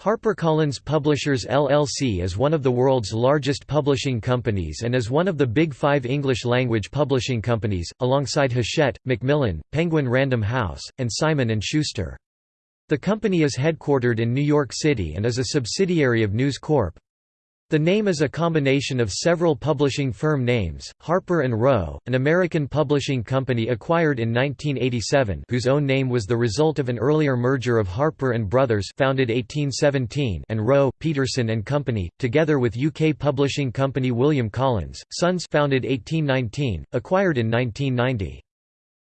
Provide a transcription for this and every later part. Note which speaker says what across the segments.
Speaker 1: HarperCollins Publishers LLC is one of the world's largest publishing companies and is one of the big five English-language publishing companies, alongside Hachette, Macmillan, Penguin Random House, and Simon & Schuster. The company is headquartered in New York City and is a subsidiary of News Corp. The name is a combination of several publishing firm names, Harper & Row, an American publishing company acquired in 1987 whose own name was the result of an earlier merger of Harper & Brothers founded 1817 and Row, Peterson & Company, together with UK publishing company William Collins, Sons founded 1819, acquired in 1990.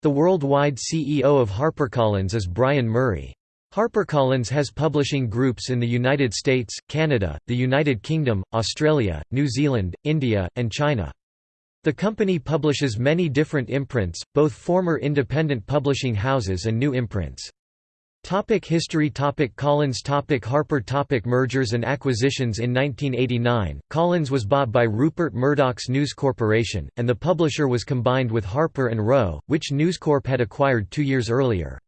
Speaker 1: The worldwide CEO of HarperCollins is Brian Murray. HarperCollins has publishing groups in the United States, Canada, the United Kingdom, Australia, New Zealand, India, and China. The company publishes many different imprints, both former independent publishing houses and new imprints. Topic history topic Collins topic Harper topic Mergers and acquisitions In 1989, Collins was bought by Rupert Murdoch's News Corporation, and the publisher was combined with Harper & Row, which News Corp had acquired two years earlier.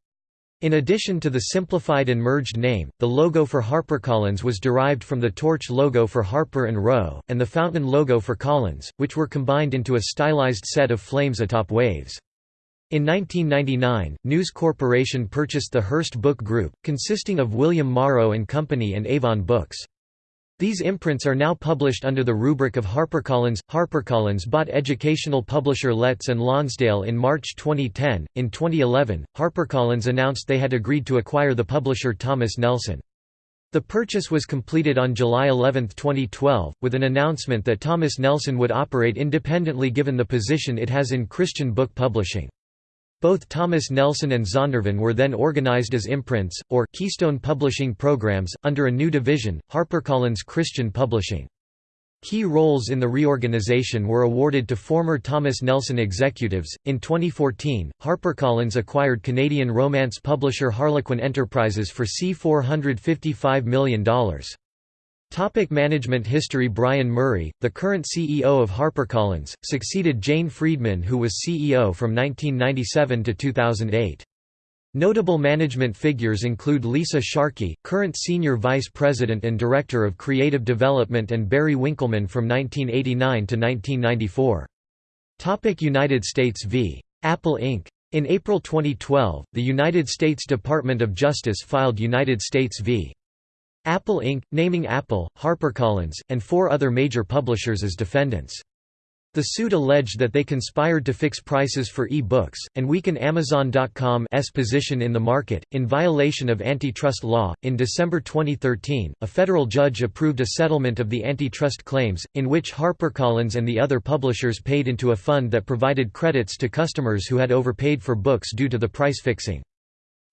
Speaker 1: In addition to the simplified and merged name, the logo for HarperCollins was derived from the torch logo for Harper & Row, and the fountain logo for Collins, which were combined into a stylized set of flames atop waves. In 1999, News Corporation purchased the Hearst Book Group, consisting of William Morrow and Company and Avon Books. These imprints are now published under the rubric of HarperCollins. HarperCollins bought educational publisher Letts and Lonsdale in March 2010. In 2011, HarperCollins announced they had agreed to acquire the publisher Thomas Nelson. The purchase was completed on July 11, 2012, with an announcement that Thomas Nelson would operate independently given the position it has in Christian book publishing. Both Thomas Nelson and Zondervan were then organized as imprints, or Keystone Publishing Programs, under a new division, HarperCollins Christian Publishing. Key roles in the reorganization were awarded to former Thomas Nelson executives. In 2014, HarperCollins acquired Canadian romance publisher Harlequin Enterprises for C$455 million. Topic management history Brian Murray, the current CEO of HarperCollins, succeeded Jane Friedman who was CEO from 1997 to 2008. Notable management figures include Lisa Sharkey, current Senior Vice President and Director of Creative Development and Barry Winkelman from 1989 to 1994. Topic United States v. Apple Inc. In April 2012, the United States Department of Justice filed United States v. Apple Inc., naming Apple, HarperCollins, and four other major publishers as defendants. The suit alleged that they conspired to fix prices for e-books, and weaken Amazon.com's position in the market, in violation of antitrust law. In December 2013, a federal judge approved a settlement of the antitrust claims, in which HarperCollins and the other publishers paid into a fund that provided credits to customers who had overpaid for books due to the price fixing.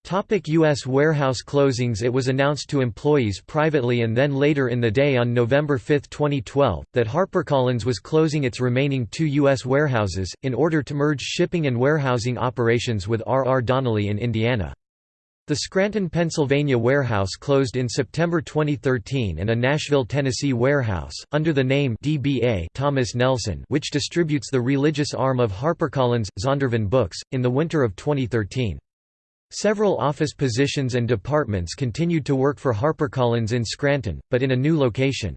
Speaker 1: Topic U.S. warehouse closings It was announced to employees privately and then later in the day on November 5, 2012, that HarperCollins was closing its remaining two U.S. warehouses, in order to merge shipping and warehousing operations with R. R. Donnelley in Indiana. The Scranton, Pennsylvania warehouse closed in September 2013 and a Nashville, Tennessee warehouse, under the name DBA Thomas Nelson which distributes the religious arm of HarperCollins, Zondervan Books, in the winter of 2013. Several office positions and departments continued to work for HarperCollins in Scranton, but in a new location.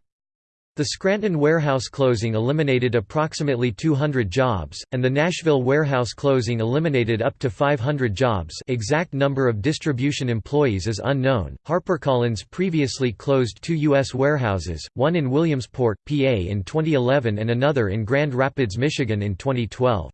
Speaker 1: The Scranton warehouse closing eliminated approximately 200 jobs, and the Nashville warehouse closing eliminated up to 500 jobs exact number of distribution employees is unknown. HarperCollins previously closed two U.S. warehouses, one in Williamsport, PA in 2011 and another in Grand Rapids, Michigan in 2012.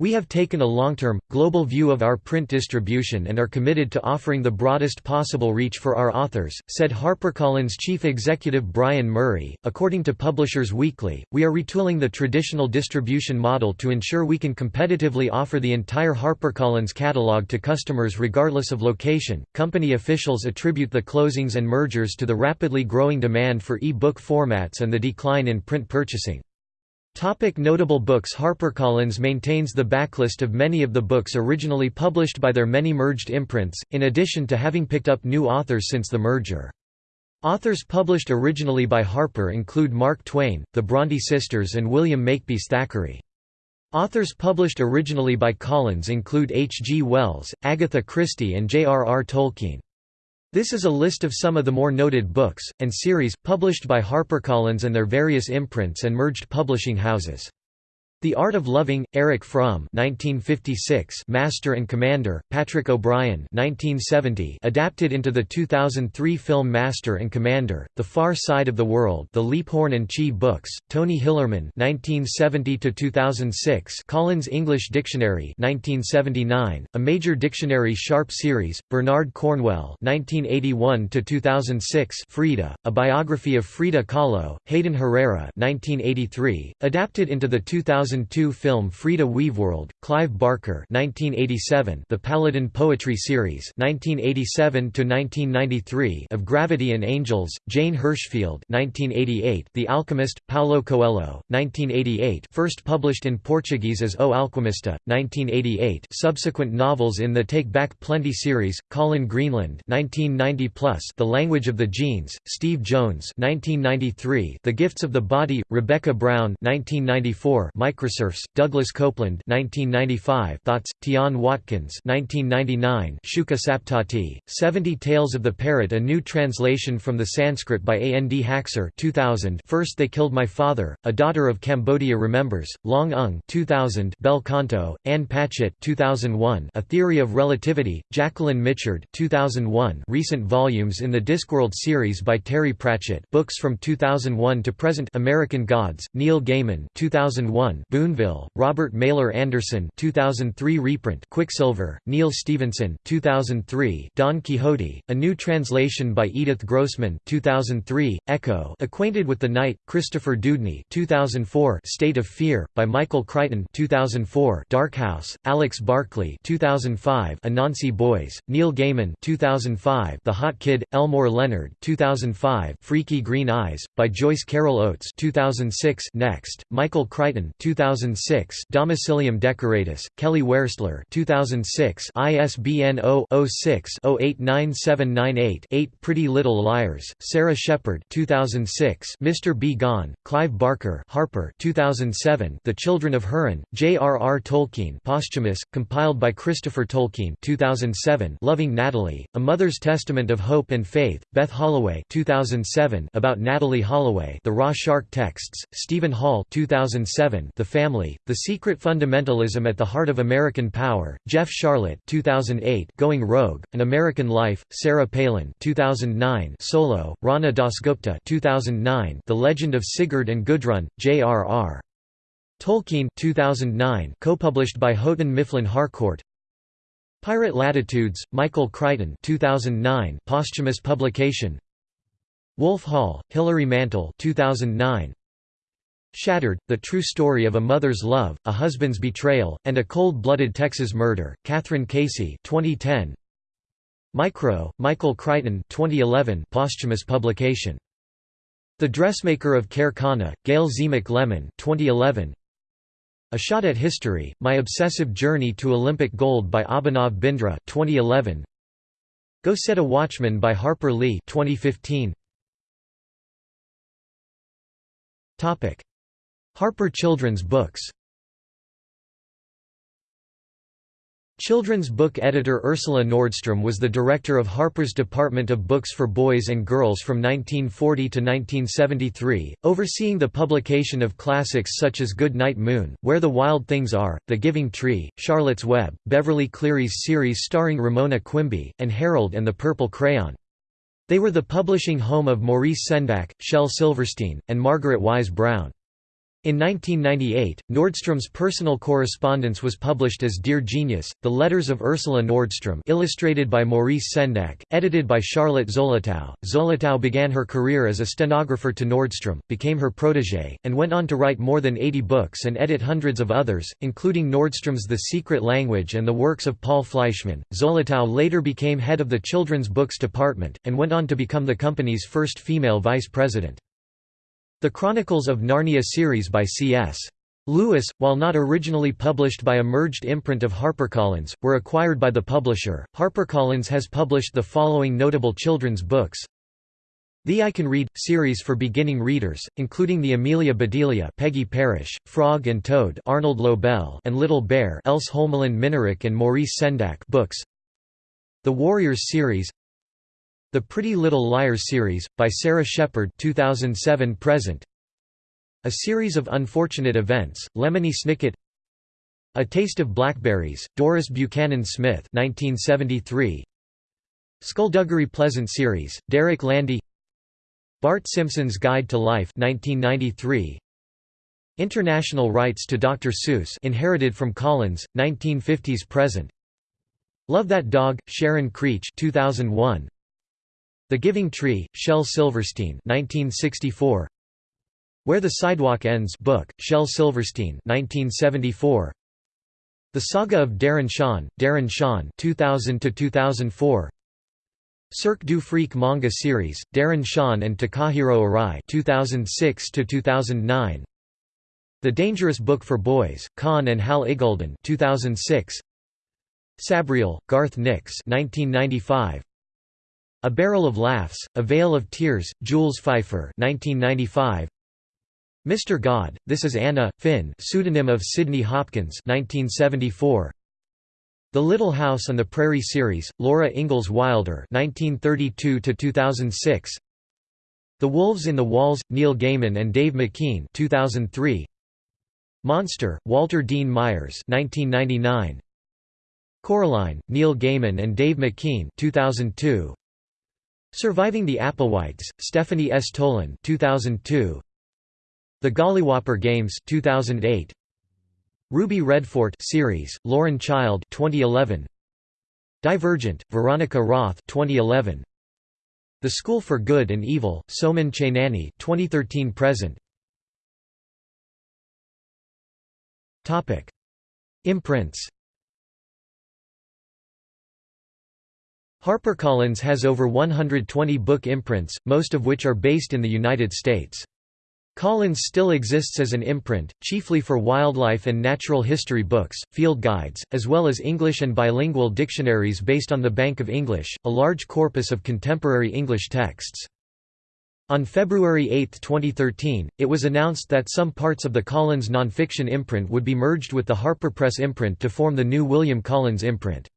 Speaker 1: We have taken a long-term, global view of our print distribution and are committed to offering the broadest possible reach for our authors, said HarperCollins chief executive Brian Murray. According to Publishers Weekly, we are retooling the traditional distribution model to ensure we can competitively offer the entire HarperCollins catalog to customers regardless of location. Company officials attribute the closings and mergers to the rapidly growing demand for e-book formats and the decline in print purchasing. Topic notable books HarperCollins maintains the backlist of many of the books originally published by their many merged imprints, in addition to having picked up new authors since the merger. Authors published originally by Harper include Mark Twain, the Bronte sisters and William Makepeace Thackeray. Authors published originally by Collins include H. G. Wells, Agatha Christie and J. R. R. Tolkien. This is a list of some of the more noted books, and series, published by HarperCollins and their various imprints and merged publishing houses. The Art of Loving, Erich Fromm 1956, Master and Commander, Patrick O'Brian 1970, adapted into the 2003 film Master and Commander, The Far Side of the World The Leaphorn and Chee books, Tony Hillerman 1970–2006 Collins English Dictionary 1979, a major dictionary Sharpe series, Bernard Cornwell 1981–2006 Frida, a biography of Frida Kahlo, Hayden Herrera 1983, adapted into the 2000 2002 film Frida Weaveworld, Clive Barker 1987, The Paladin Poetry Series 1987 of Gravity and Angels, Jane Hirshfield 1988, The Alchemist, Paulo Coelho, 1988 first published in Portuguese as O Alquimista, 1988 subsequent novels in the Take Back Plenty series, Colin Greenland 1990 The Language of the Genes, Steve Jones 1993, The Gifts of the Body, Rebecca Brown 1994, Mike Microserfs, Douglas Coupland 1995, Thoughts, Tian Watkins 1999, Shuka Saptati, 70 Tales of the Parrot a new translation from the Sanskrit by A. N. D. Haksar 2000, First They Killed My Father, A Daughter of Cambodia Remembers, Loung Ung 2000, Bel Canto, Ann Patchett 2001, A Theory of Relativity, Jacqueline Mitchard 2001, recent volumes in the Discworld series by Terry Pratchett books from 2001 to present American Gods, Neil Gaiman 2001, Boonville, Robert Mailer Anderson 2003 reprint Quicksilver, Neal Stephenson 2003 Don Quixote, a new translation by Edith Grossman 2003, Echo Acquainted with the Night, Christopher Dewdney 2004 State of Fear, by Michael Crichton 2004 Dark House, Alex Barclay 2005 Anansi Boys, Neil Gaiman 2005 The Hot Kid, Elmore Leonard 2005 Freaky Green Eyes, by Joyce Carol Oates 2006 Next, Michael Crichton 2006 Domicilium Decoratus, Kelly Wearstler 2006 ISBN 0-06-089798-8 Pretty Little Liars, Sara Shepard 2006 Mr. B. Gone, Clive Barker Harper 2007 The Children of Hurin, J.R.R. Tolkien posthumous, compiled by Christopher Tolkien 2007 Loving Natalie, A Mother's Testament of Hope and Faith, Beth Holloway 2007 about Natalie Holloway The Raw Shark Texts, Steven Hall 2007 the Family, The Secret Fundamentalism at the Heart of American Power, Jeff Sharlet 2008, Going Rogue, An American Life, Sarah Palin 2009, Solo, Rana Dasgupta 2009, The Legend of Sigurd and Gudrun, J.R.R. Tolkien 2009, co-published by Houghton Mifflin Harcourt Pirate Latitudes, Michael Crichton 2009, posthumous publication Wolf Hall, Hilary Mantel 2009, Shattered, The True Story of a Mother's Love, a Husband's Betrayal, and a Cold-Blooded Texas Murder, Kathryn Casey 2010. Micro, Michael Crichton 2011 posthumous publication. The Dressmaker of Khair Khana, Gayle Tzemach Lemmon 2011. A Shot at History, My Obsessive Journey to Olympic Gold by Abhinav Bindra 2011. Go Set a Watchman by Harper Lee 2015. Topic Harper Children's Books Children's book editor Ursula Nordstrom was the director of Harper's Department of Books for Boys and Girls from 1940 to 1973, overseeing the publication of classics such as Good Night Moon, Where the Wild Things Are, The Giving Tree, Charlotte's Web, Beverly Cleary's series starring Ramona Quimby, and Harold and the Purple Crayon. They were the publishing home of Maurice Sendak, Shel Silverstein, and Margaret Wise Brown. In 1998, Nordstrom's personal correspondence was published as Dear Genius, The Letters of Ursula Nordstrom illustrated by Maurice Sendak, edited by Charlotte Zolotow. Zolotow began her career as a stenographer to Nordstrom, became her protégé, and went on to write more than 80 books and edit hundreds of others, including Nordstrom's The Secret Language and the works of Paul Fleischman. Zolotow later became head of the children's books department, and went on to become the company's first female vice president. The Chronicles of Narnia series by C.S. Lewis, while not originally published by a merged imprint of HarperCollins, were acquired by the publisher. HarperCollins has published the following notable children's books. The I Can Read series for beginning readers, including the Amelia Bedelia, Peggy Parish, Frog and Toad, Arnold Lobel, and Little Bear, Else Holmelund Minarik and Maurice Sendak books. The Warriors series, The Pretty Little Liars series, by Sara Shepard 2007 present. A Series of Unfortunate Events, Lemony Snicket A Taste of Blackberries, Doris Buchanan Smith 1973. Skulduggery Pleasant series, Derek Landy Bart Simpson's Guide to Life 1993. International rights to Dr. Seuss inherited from Collins, 1950s present. Love That Dog, Sharon Creech 2001. The Giving Tree, Shel Silverstein 1964. Where the Sidewalk Ends book, Shel Silverstein 1974. The Saga of Darren Shan, Darren Shan 2000 to 2004. Cirque du Freak manga series, Darren Shan and Takahiro Arai 2006 to 2009. The Dangerous Book for Boys, Conn and Hal Iggulden 2006. Sabriel, Garth Nix 1995. A Barrel of Laughs, A Vale of Tears, Jules Feiffer 1995. Mr. God, This Is Anna, Fynn pseudonym of Sydney Hopkins 1974. The Little House on the Prairie series, Laura Ingalls Wilder 1932 2006. The Wolves in the Walls, Neil Gaiman and Dave McKean 2003. Monster, Walter Dean Myers 1999. Coraline, Neil Gaiman and Dave McKean 2002. Surviving the Applewhites, Stephanie S. Tolan 2002. The Gollywhopper Games 2008. Ruby Redfort series, Lauren Child 2011. Divergent, Veronica Roth 2011. The School for Good and Evil, Soman Chainani 2013 present. Topic: Imprints HarperCollins has over 120 book imprints, most of which are based in the United States. Collins still exists as an imprint, chiefly for wildlife and natural history books, field guides, as well as English and bilingual dictionaries based on the Bank of English, a large corpus of contemporary English texts. On February 8, 2013, it was announced that some parts of the Collins nonfiction imprint would be merged with the HarperPress imprint to form the new William Collins imprint.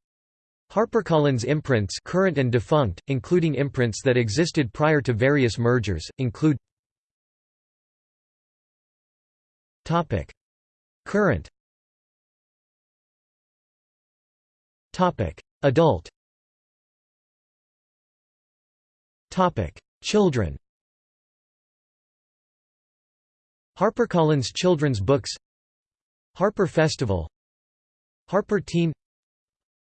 Speaker 1: HarperCollins imprints current and defunct, including imprints that existed prior to various mergers, include Current Adult Children HarperCollins Children's Books Harper Festival Harper Teen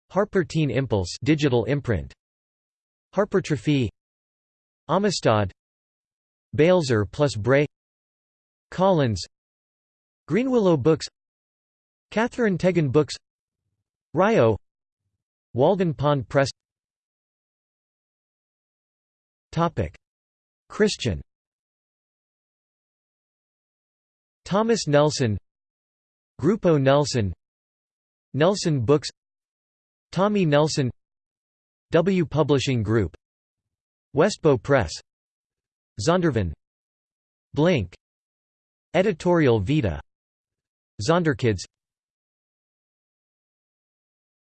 Speaker 1: Harper Teen Impulse digital imprint. Harpertrophy. Amistad. Balzer plus Bray. Collins. Greenwillow Books. Katherine Tegen Books. Rayo Walden Pond Press. Topic. Christian. Thomas Nelson. Grupo Nelson. Nelson Books Tommy Nelson W Publishing Group Westbow Press Zondervan Blink Editorial Vida Zonderkids.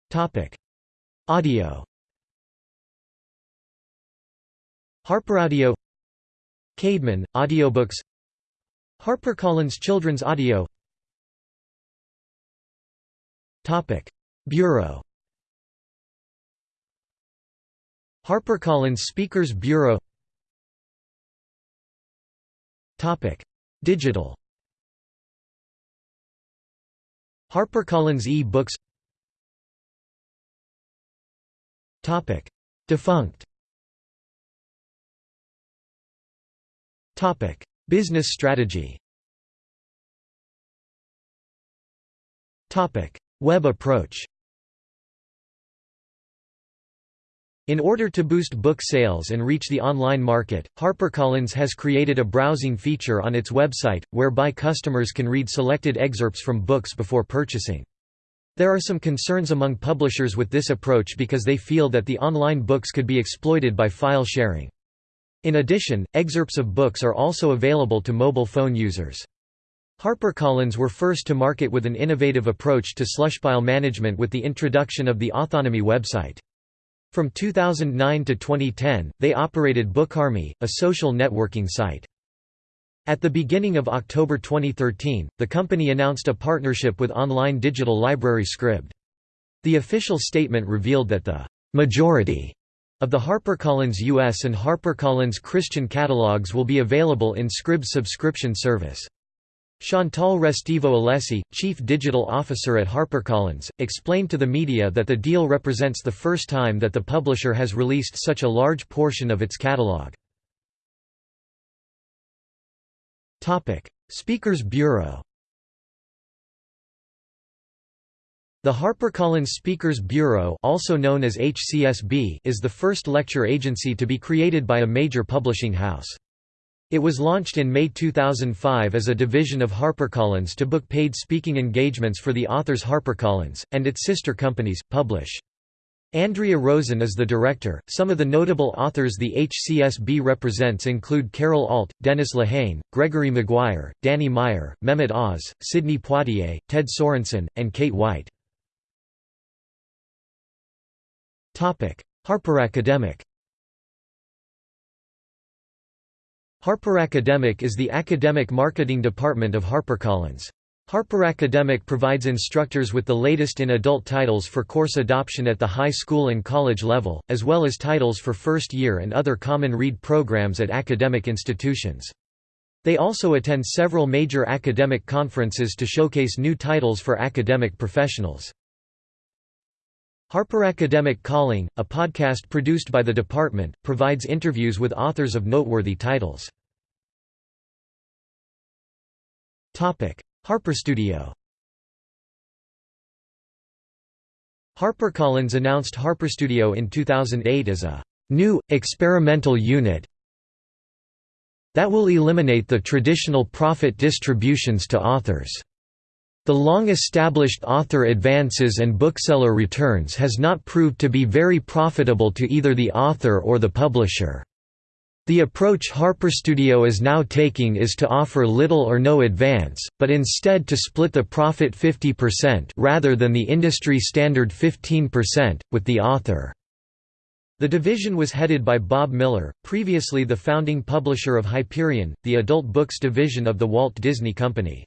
Speaker 1: Topic. Audio. Harper Audio. Caedmon, audiobooks. HarperCollins Children's Audio. Topic. Bureau HarperCollins Speakers Bureau. Digital. HarperCollins e-books. Defunct. Business strategy. Web approach In order to boost book sales and reach the online market, HarperCollins has created a browsing feature on its website, whereby customers can read selected excerpts from books before purchasing. There are some concerns among publishers with this approach because they feel that the online books could be exploited by file sharing. In addition, excerpts of books are also available to mobile phone users. HarperCollins were first to market with an innovative approach to slushpile management with the introduction of the Authonomy website. From 2009 to 2010, they operated BookArmy, a social networking site. At the beginning of October 2013, the company announced a partnership with online digital library Scribd. The official statement revealed that the majority of the HarperCollins US and HarperCollins Christian catalogs will be available in Scribd's subscription service. Chantal Restivo Alessi, Chief Digital Officer at HarperCollins, explained to the media that the deal represents the first time that the publisher has released such a large portion of its catalog. Speakers Bureau The HarperCollins Speakers Bureau also known as HCSB is the first lecture agency to be created by a major publishing house. It was launched in May 2005 as a division of HarperCollins to book paid speaking engagements for the authors HarperCollins, and its sister companies, publish. Andrea Rosen is the director. Some of the notable authors the HCSB represents include Carol Alt, Dennis Lehane, Gregory Maguire, Danny Meyer, Mehmet Oz, Sidney Poitier, Ted Sorensen, and Kate White. Harper Harper Academic is the academic marketing department of HarperCollins. Harper Academic provides instructors with the latest in adult titles for course adoption at the high school and college level, as well as titles for first year and other common read programs at academic institutions. They also attend several major academic conferences to showcase new titles for academic professionals. Harper Academic Calling, a podcast produced by the department, provides interviews with authors of noteworthy titles. Harper Studio HarperCollins announced Harper Studio in 2008 as a new, experimental unit that will eliminate the traditional profit distributions to authors. The long-established author advances and bookseller returns has not proved to be very profitable to either the author or the publisher. The approach HarperStudio is now taking is to offer little or no advance, but instead to split the profit 50% rather than the industry standard 15%, with the author. The division was headed by Bob Miller, previously the founding publisher of Hyperion, the adult books division of the Walt Disney Company.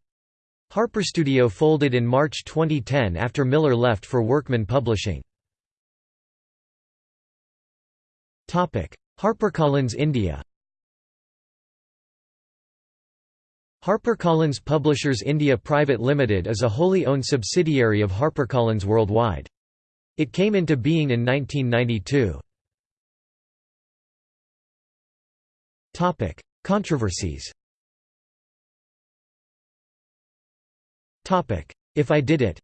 Speaker 1: HarperStudio folded in March 2010 after Miller left for Workman Publishing. HarperCollins India HarperCollins Publishers India Private Limited is a wholly owned subsidiary of HarperCollins worldwide. It came into being in 1992. Controversies If I Did It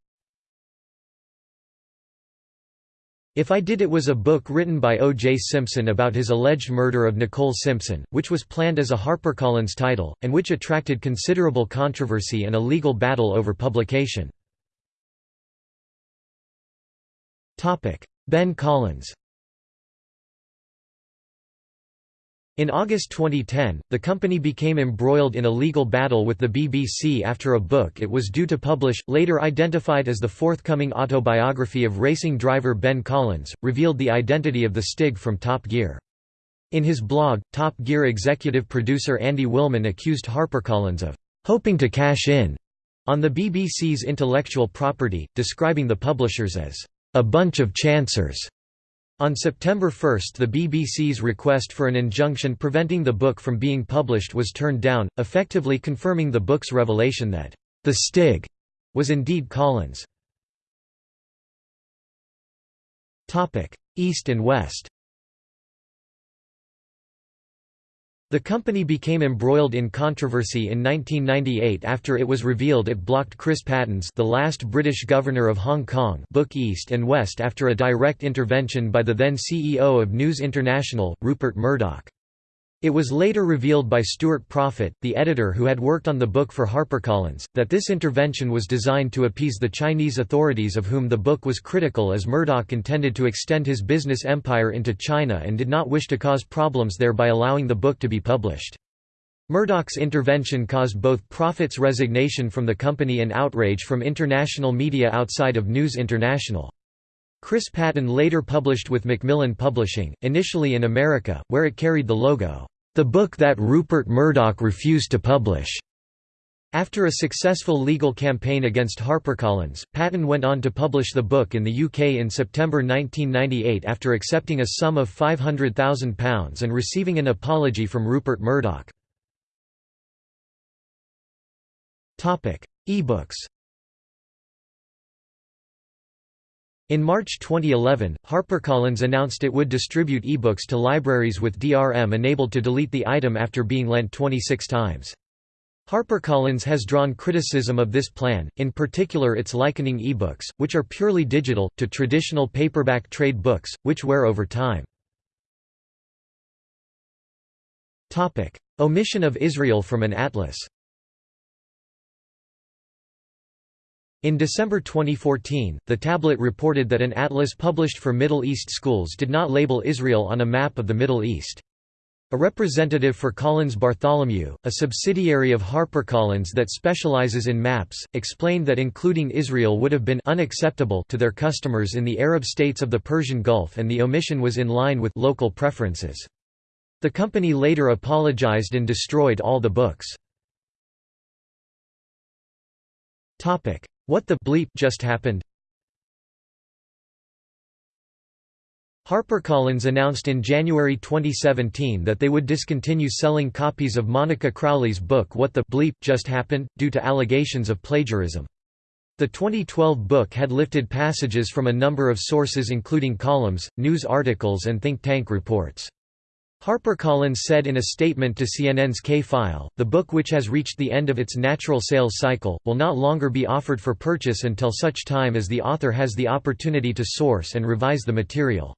Speaker 1: If I Did It was a book written by O.J. Simpson about his alleged murder of Nicole Simpson, which was planned as a HarperCollins title, and which attracted considerable controversy and a legal battle over publication. Ben Collins In August 2010, the company became embroiled in a legal battle with the BBC after a book it was due to publish, later identified as the forthcoming autobiography of racing driver Ben Collins, revealed the identity of the Stig from Top Gear. In his blog, Top Gear executive producer Andy Wilman accused HarperCollins of «hoping to cash in» on the BBC's intellectual property, describing the publishers as «a bunch of chancers». On September 1 the BBC's request for an injunction preventing the book from being published was turned down, effectively confirming the book's revelation that, "...the Stig," was indeed Collins. East and West The company became embroiled in controversy in 1998 after it was revealed it blocked Chris Patten's the last British governor of Hong Kong book East and West after a direct intervention by the then CEO of News International, Rupert Murdoch. It was later revealed by Stuart Proffitt, the editor who had worked on the book for HarperCollins, that this intervention was designed to appease the Chinese authorities of whom the book was critical as Murdoch intended to extend his business empire into China and did not wish to cause problems there by allowing the book to be published. Murdoch's intervention caused both Proffitt's resignation from the company and outrage from international media outside of News International. Chris Patten later published with Macmillan Publishing, initially in America, where it carried the logo, "'The Book That Rupert Murdoch Refused to Publish'". After a successful legal campaign against HarperCollins, Patten went on to publish the book in the UK in September 1998 after accepting a sum of £500,000 and receiving an apology from Rupert Murdoch. E-books In March 2011, HarperCollins announced it would distribute ebooks to libraries with DRM enabled to delete the item after being lent 26 times. HarperCollins has drawn criticism of this plan, in particular its likening ebooks, which are purely digital, to traditional paperback trade books, which wear over time. Omission of Israel from an atlas In December 2014, The Tablet reported that an atlas published for Middle East schools did not label Israel on a map of the Middle East. A representative for Collins Bartholomew, a subsidiary of HarperCollins that specializes in maps, explained that including Israel would have been unacceptable to their customers in the Arab states of the Persian Gulf and the omission was in line with local preferences. The company later apologized and destroyed all the books. What the bleep just happened? HarperCollins announced in January 2017 that they would discontinue selling copies of Monica Crowley's book What the Bleep Just Happened, due to allegations of plagiarism. The 2012 book had lifted passages from a number of sources including columns, news articles and think tank reports. HarperCollins said in a statement to CNN's K-File, the book which has reached the end of its natural sales cycle, will not longer be offered for purchase until such time as the author has the opportunity to source and revise the material.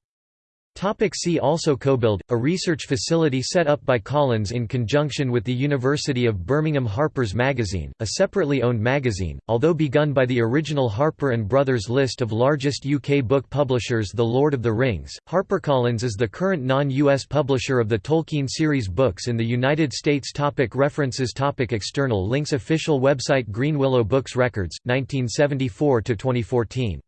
Speaker 1: Topic see also CoBuild, a research facility set up by Collins in conjunction with the University of Birmingham Harper's Magazine, a separately owned magazine, although begun by the original Harper & Brothers list of largest UK book publishers The Lord of the Rings, HarperCollins is the current non-US publisher of the Tolkien series books in the United States topic References topic External links Official website Greenwillow Books Records, 1974–2014